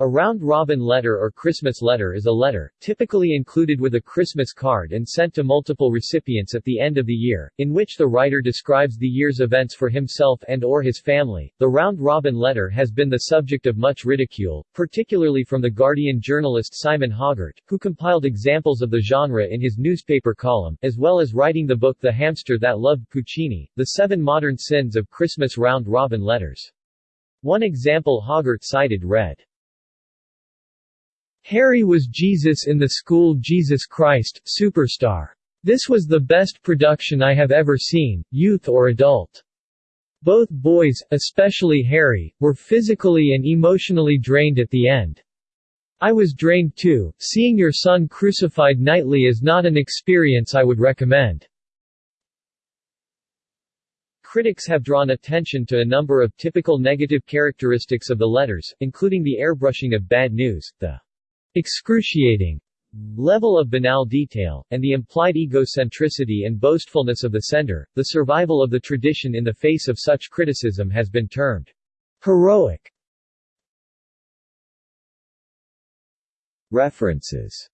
A round-robin letter or Christmas letter is a letter, typically included with a Christmas card and sent to multiple recipients at the end of the year, in which the writer describes the year's events for himself and or his family. The round-robin letter has been the subject of much ridicule, particularly from The Guardian journalist Simon Hoggart, who compiled examples of the genre in his newspaper column, as well as writing the book The Hamster That Loved Puccini, The Seven Modern Sins of Christmas Round-Robin Letters. One example Hoggart cited read, Harry was Jesus in the school Jesus Christ, Superstar. This was the best production I have ever seen, youth or adult. Both boys, especially Harry, were physically and emotionally drained at the end. I was drained too. Seeing your son crucified nightly is not an experience I would recommend. Critics have drawn attention to a number of typical negative characteristics of the letters, including the airbrushing of bad news, the excruciating level of banal detail, and the implied egocentricity and boastfulness of the sender, the survival of the tradition in the face of such criticism has been termed heroic. References